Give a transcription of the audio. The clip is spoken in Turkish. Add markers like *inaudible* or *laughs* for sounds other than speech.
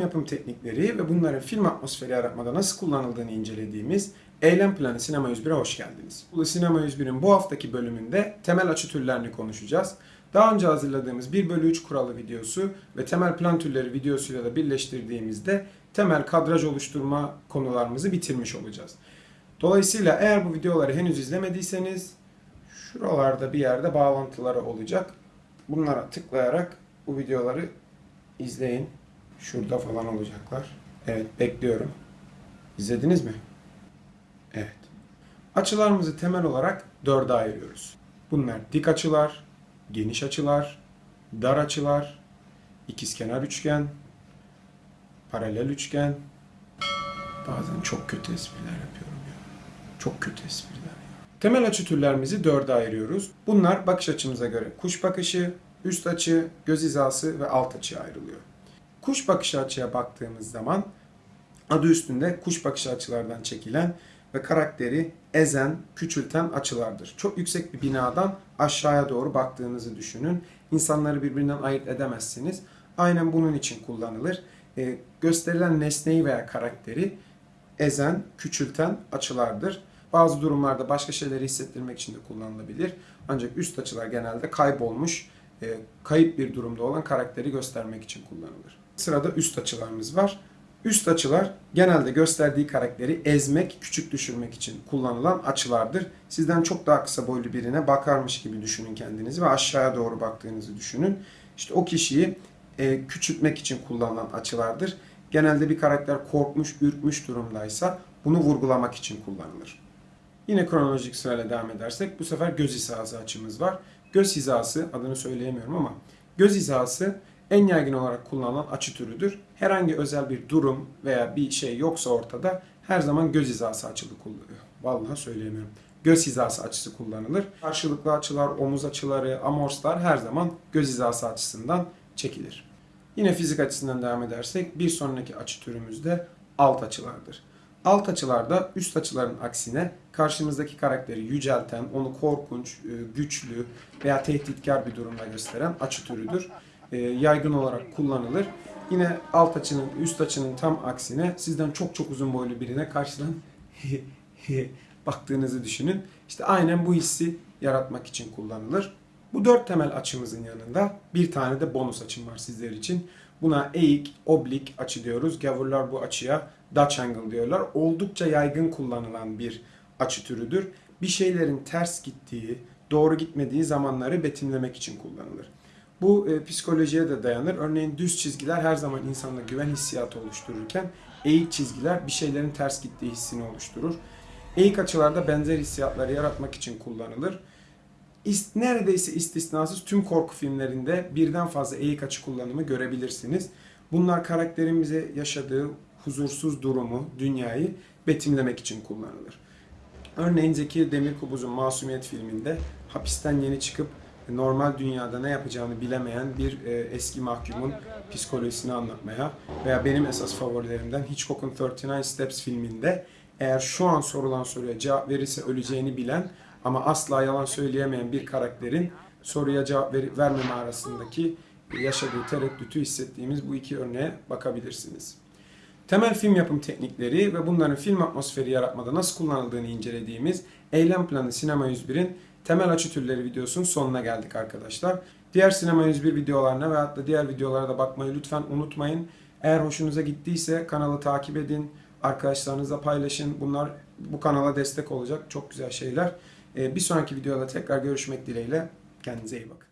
yapım teknikleri ve bunların film atmosferi yaratmada nasıl kullanıldığını incelediğimiz Eylem Planı Sinema 101'e hoş geldiniz. Bu Sinema 101'in bu haftaki bölümünde temel açı türlerini konuşacağız. Daha önce hazırladığımız 1 bölü 3 kuralı videosu ve temel plan türleri videosuyla da birleştirdiğimizde temel kadraj oluşturma konularımızı bitirmiş olacağız. Dolayısıyla eğer bu videoları henüz izlemediyseniz şuralarda bir yerde bağlantıları olacak. Bunlara tıklayarak bu videoları izleyin. Şurada falan olacaklar. Evet bekliyorum. İzlediniz mi? Evet. Açılarımızı temel olarak dörde ayırıyoruz. Bunlar dik açılar, geniş açılar, dar açılar, ikizkenar üçgen, paralel üçgen. Bazen çok kötü espriler yapıyorum ya. Çok kötü espriler ya. Temel açı türlerimizi dörde ayırıyoruz. Bunlar bakış açımıza göre kuş bakışı, üst açı, göz hizası ve alt açıya ayrılıyor. Kuş bakışı açıya baktığımız zaman adı üstünde kuş bakışı açılardan çekilen ve karakteri ezen, küçülten açılardır. Çok yüksek bir binadan aşağıya doğru baktığınızı düşünün. İnsanları birbirinden ayırt edemezsiniz. Aynen bunun için kullanılır. Ee, gösterilen nesneyi veya karakteri ezen, küçülten açılardır. Bazı durumlarda başka şeyleri hissettirmek için de kullanılabilir. Ancak üst açılar genelde kaybolmuş, e, kayıp bir durumda olan karakteri göstermek için kullanılır. Sırada üst açılarımız var. Üst açılar genelde gösterdiği karakteri ezmek, küçük düşürmek için kullanılan açılardır. Sizden çok daha kısa boylu birine bakarmış gibi düşünün kendinizi ve aşağıya doğru baktığınızı düşünün. İşte o kişiyi e, küçültmek için kullanılan açılardır. Genelde bir karakter korkmuş, ürkmüş durumdaysa bunu vurgulamak için kullanılır. Yine kronolojik sırayla devam edersek bu sefer göz hizası açımız var. Göz hizası adını söyleyemiyorum ama göz hizası en yaygın olarak kullanılan açı türüdür. Herhangi özel bir durum veya bir şey yoksa ortada her zaman göz hizası açılı kullanılıyor. Vallahi söyleyemiyorum. Göz hizası açısı kullanılır. Karşılıklı açılar, omuz açıları, amorslar her zaman göz hizası açısından çekilir. Yine fizik açısından devam edersek bir sonraki açı türümüz de alt açılardır. Alt açılarda üst açıların aksine karşımızdaki karakteri yücelten, onu korkunç, e, güçlü veya tehditkar bir durumda gösteren açı türüdür. E, Yaygın olarak kullanılır. Yine alt açının, üst açının tam aksine sizden çok çok uzun boylu birine karşıdan *laughs* baktığınızı düşünün. İşte aynen bu hissi yaratmak için kullanılır. Bu dört temel açımızın yanında bir tane de bonus açım var sizler için. Buna eğik, oblik açı diyoruz. Gavurlar bu açıya Dutch angle diyorlar. Oldukça yaygın kullanılan bir açı türüdür. Bir şeylerin ters gittiği, doğru gitmediği zamanları betimlemek için kullanılır. Bu e, psikolojiye de dayanır. Örneğin düz çizgiler her zaman insanda güven hissiyatı oluştururken eğik çizgiler bir şeylerin ters gittiği hissini oluşturur. Eğik açılarda benzer hissiyatları yaratmak için kullanılır. İst, neredeyse istisnasız tüm korku filmlerinde birden fazla eğik açı kullanımı görebilirsiniz. Bunlar karakterimize yaşadığı huzursuz durumu, dünyayı betimlemek için kullanılır. Örneğin Zeki Demirkubuz'un Masumiyet filminde hapisten yeni çıkıp normal dünyada ne yapacağını bilemeyen bir e, eski mahkumun psikolojisini anlatmaya veya benim esas favorilerimden Hitchcock'un 39 Steps filminde eğer şu an sorulan soruya cevap verirse öleceğini bilen ama asla yalan söyleyemeyen bir karakterin soruya cevap ver, vermeme arasındaki yaşadığı tereddütü hissettiğimiz bu iki örneğe bakabilirsiniz. Temel film yapım teknikleri ve bunların film atmosferi yaratmada nasıl kullanıldığını incelediğimiz Eylem Planı Sinema 101'in temel açı türleri videosunun sonuna geldik arkadaşlar. Diğer Sinema 101 videolarına ve hatta diğer videolara da bakmayı lütfen unutmayın. Eğer hoşunuza gittiyse kanalı takip edin, arkadaşlarınızla paylaşın. Bunlar bu kanala destek olacak çok güzel şeyler. Ee, Bir sonraki videoda tekrar görüşmek dileğiyle. Kendinize iyi bakın.